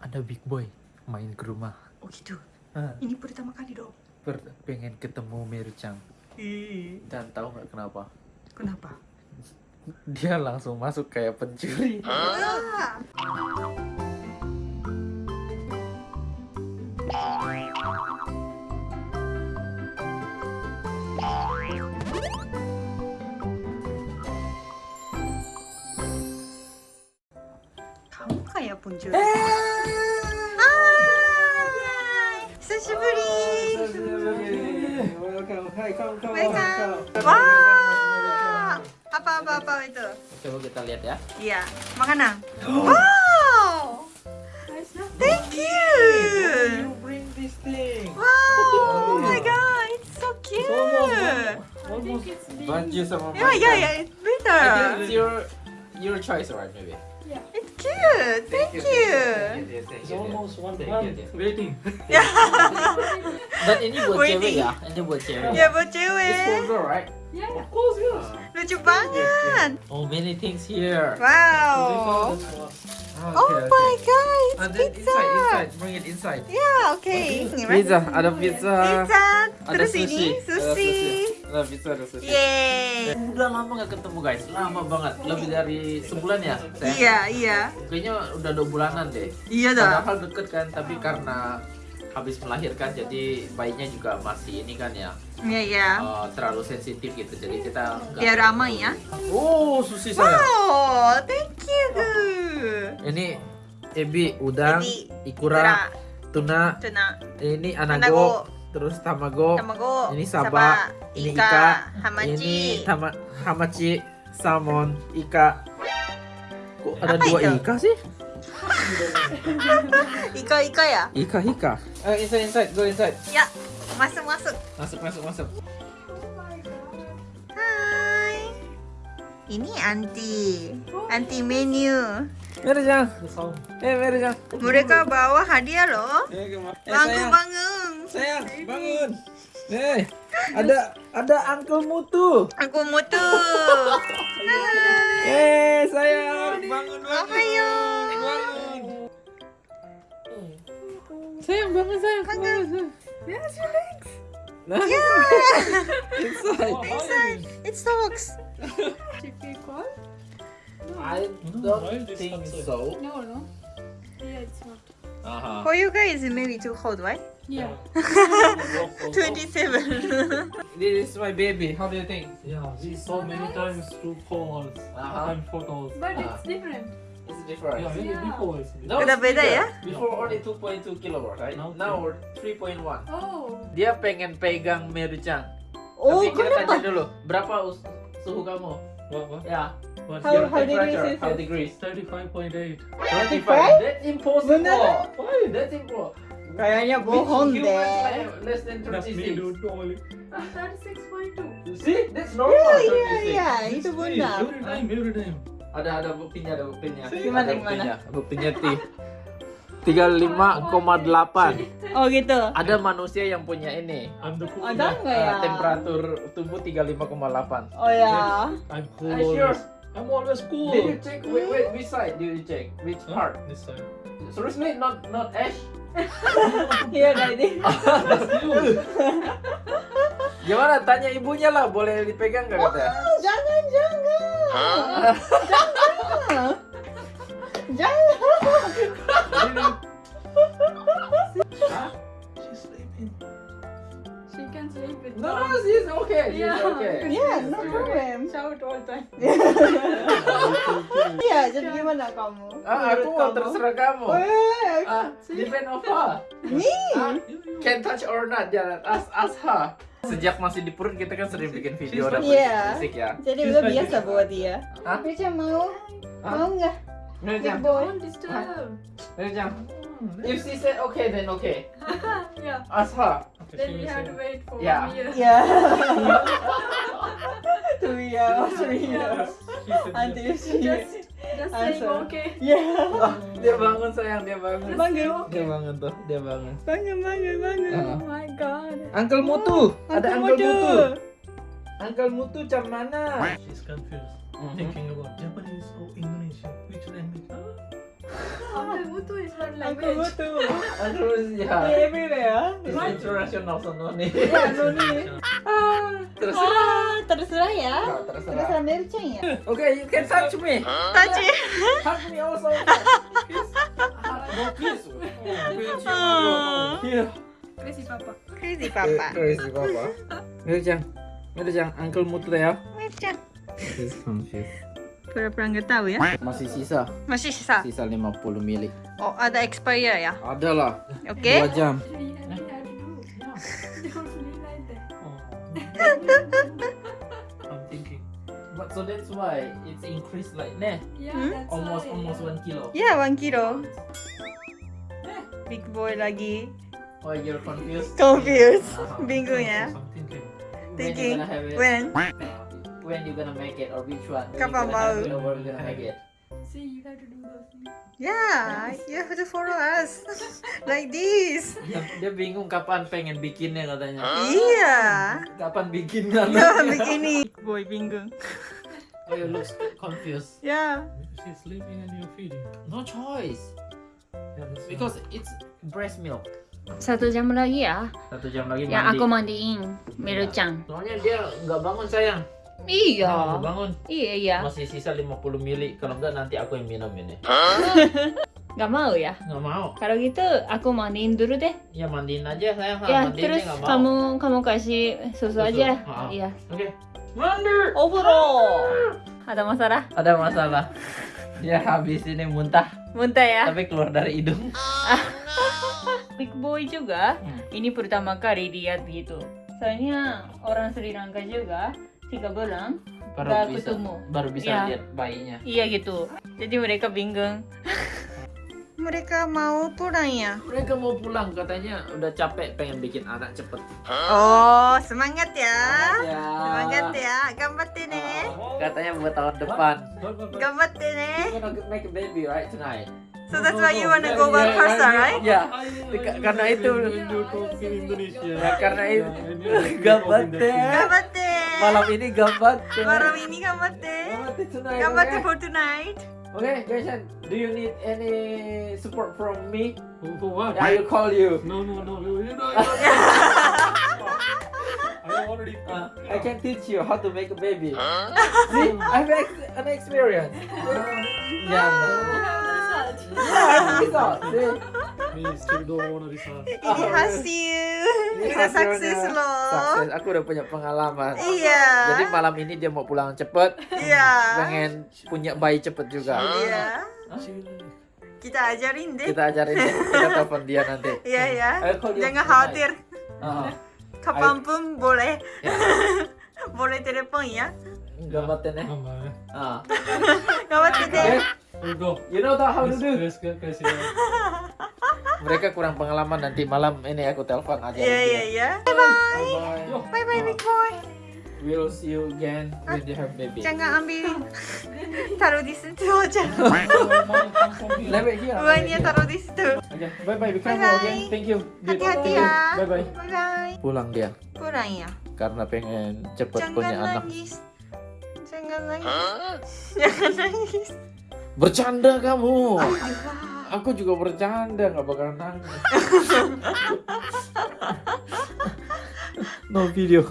ada big boy main ke rumah. Oh gitu. Ah, Ini pertama kali dong. per- pengen ketemu Merucang. Ih, Dan tahu nggak kenapa? kenapa? Dia langsung masuk kayak pencuri. Ah. Kamu kayak pencuri. Hai, Welcome. Wah, apa apa apa itu? Coba kita lihat ya. Iya, makanan. Wow, thank you. You bring this thing. Wow, oh my god, it's so cute. Almost sama Yeah, yeah, yeah, it's I better. think it's your your choice, right? Maybe. It's cute. Thank you. It's almost one Thank month you, dear. waiting. Dan ini buat Waiting. cewek ya? Ini buat cewek. Ya buat It's for girl, right? Of course, yes. Lucu banget. Oh, many things here. Wow. Oh okay, Oh my god, it's And then pizza. inside, inside, bring it inside. Yeah, okay. Ini mas. Pizza, ada pizza. Pizza. Ada Terus sushi. ini Ada sushi. Ada pizza, ada sushi. Yeay. Udah lama gak ketemu guys, lama banget, lebih dari sebulan ya. sayang? Iya, iya. Kayaknya udah dua bulanan deh. Iya dah. Padahal deket kan, tapi karena habis melahirkan jadi bayinya juga masih ini kan ya Iya, iya. eh, terlalu sensitif gitu jadi kita nggak- Biar ramai ya. oh sushi saya Wow, thank you. ini ebi udang Ebi, ikura tuna Tuna, ini Anago. anago terus tamago tamago, ini saba, ini ika, hamachi. ini tama hamachi salmon ika kok ada Apa dua itu? ika sih Ika, ika ya? ika ika Eh, inside inside go inside Ya, masuk masuk. masuk masuk masuk Hai. Ini anti, anti menu. All. eh Merjang Mereka bawa hadiah loh. eh, kema- eh, Bangun sayang. bangun. sayang bangun eh ada ada uncle mutu Aku mutu. Eh sayang bangun bangun Ohayo. bangun sayang bangun sayang bangun. Yes, relax. Nah, Yeah. inside Inside, it talks. I No, why don't this think outside? so No, no. Yeah, it's not. uh-huh. For you guys, it may be too cold, right? Yeah. Walk, walk, walk. 27. this is my baby how do you think Yeah, we saw many times two calls Uh-huh. and photos. But Ah. it's different. it's different Yeah, Yeah. before it's No, it's beda ya? Before only 2.2 kilowatt, right? Now Now 3.1. Oh. Dia pengen pegang Merucang. Oh, Tapi kita kenapa? tanya dulu, berapa suhu kamu? what, what? Ya, What's How- your how degrees temperature, is how degrees? 35.8. 25. That's impossible. Beneran? Why? That's impossible. Kayaknya Bohong Less than That's me, 36. dude. Only. 36.2. See? That's normal. Iya, 36. iya, itu benar. Every time, every time. Ada ada buktinya, ada buktinya. Gimana, Ada gimana? Buktinya, buktinya ti. 35,8. Oh gitu. Ada manusia yang punya ini. I'm the cool Ada guy. nggak eh, ya? temperatur tubuh 35,8. Oh ya. I'm cool I'm always cool. Did you check wait, wait, which side did you check? Which Huh? part? This side. Seriously, not not Ash? Iya tadi. That's you. Gimana? Tanya ibunya lah, boleh dipegang nggak katanya? Jangan jangan. Jangan. Jangan. With No, dogs. no, she's okay. She's Yeah. okay. Yeah, She's no problem. Shout all time. Iya, jadi gimana kamu? Ah, aku mau kamu? terserah kamu. Eh, Ah, depend of her. Me? Ah, can touch or not, jangan ask ask her. Sejak masih di perut kita kan sering bikin video dan Iya. musik ya. Jadi udah biasa buat dia. Hah? Beca mau? Mau nggak? Big Merjang, boy. If she said okay, then okay. yeah. Ask her. Okay, Then we have to wait for Yeah. one year. Ya. Two years, three years. Until she. Just, just saying okay. Ya. Oh, dia bangun sayang, dia bangun. Bangun. Dia bangun tuh, dia bangun. Bangun, bangun, bangun. Ah. Oh my god. Uncle Mutu, ada Uncle Mutu. Mutu. Uncle Mutu cam mana? She's confused. Mhm. Thinking about Japanese or Indonesia. Which language? Huh? Uncle Mutu is Uncle language. Terus ya. Everywhere. It's. Ya, Ah, terserah ya. Ah, terserah. Terserah ya. Okay, you can touch me. Hug me also. Go kiss. Here. Crazy papa. Crazy papa. Crazy papa. Uncle Mutu ya. Merchan. He's confused. Pura-pura nggak tahu ya. Masih sisa, Masih sisa. sisa 50 mili. Oh, ada expire ya. Ada lah. Oke. Jam. Really like that. I'm thinking. But so that's why it's increased like nah, Yeah, Hmm? almost why. almost one kilo. Ya, one kilo. Big boy lagi. Oh, you're confused. Confused. Uh-huh. Bingung ya. I'm thinking. When you Thinking. gonna have it? When? When you gonna make it or which one? Kapan you gonna have mau? it or when you gonna make it? See, you have to do those things. Yeah, you have to follow us. like this. Dia, dia bingung kapan pengen bikinnya katanya. Iya. Kapan bikinnya? Begini. Boy bingung. Oh, you look confused. Ya. She's sleeping and you're feeding. No choice. Yeah, Because it's breast milk. Satu jam lagi ya, Satu jam lagi yang mandi. aku mandiin Miro-chan. Soalnya dia nggak bangun sayang. Iya, Nggak bangun. iya iya. Masih sisa 50 mili. Kalau nggak nanti aku yang minum ini. Gak mau ya? Nggak mau. Kalau gitu aku mandiin dulu deh. Ya mandiin aja sayang. ya, mandiin terus mau. kamu kamu kasih susu Susu, aja. Iya. Oke. Mandi. Overall. Ada masalah? Ada masalah. Dia habis ini muntah, Muntah ya? tapi keluar dari hidung. Big boy juga. Hmm. Ini pertama kali lihat gitu. Soalnya orang Sri Lanka juga tiga bulan Baru bisa, ketemu. baru bisa Ya. lihat bayinya. Iya gitu. Jadi mereka bingung. Mereka mau pulang ya? Mereka mau pulang katanya udah capek pengen bikin anak cepet. Oh, semangat ya. Ya. Semangat ya. Gambatte ne. Katanya buat tahun depan. Gambatte ne. You're gonna make a baby right tonight. So that's why you wanna go back first, right? Ya, Ka- karena itu. Indonesia. Ya, karena itu. Yeah, and Malam ini gambar. Malam ini gambatte. Gambar tonight. Gambatte okay? for tonight. Okay, Jason, do you need any support from me? For- For what? I will call you. No, no, no. You you know. I already. Uh, I can teach you how to make a baby. See, I have ex- an experience. Yeah, You have the result. yeah, I have result. See, Ini hasil. Ini Udah hasilnya. sukses loh. Sukses. Aku udah punya pengalaman. Iya. Jadi malam ini dia mau pulang cepet, Iya. pengen punya bayi cepet juga. Iya. Kita ajarin deh. Kita ajarin dia, kita telepon dia nanti. Iya ya. Call you Jangan khawatir. Uh, Kapan pun boleh. ya, boleh telepon ya. gambatin ya. Come on. Ah. Gambatte Okay, deh. We go. you know how to do. Mereka kurang pengalaman nanti malam ini aku telepon aja. Iya iya iya. Bye Bye bye big boy. We'll see you again with your baby. Jangan ambil. Taruh di situ aja. It here. Buahnya taruh di situ. Okay, bye bye. Bye-bye. again. Thank you. Hati-hati ya. Bye bye. Bye bye. Pulang dia Pulang ya. karena pengen cepet punya Jangan anak. nangis. Jangan nangis. Jangan nangis. Bercanda kamu. Aku juga bercanda nggak bakal nangis. no video.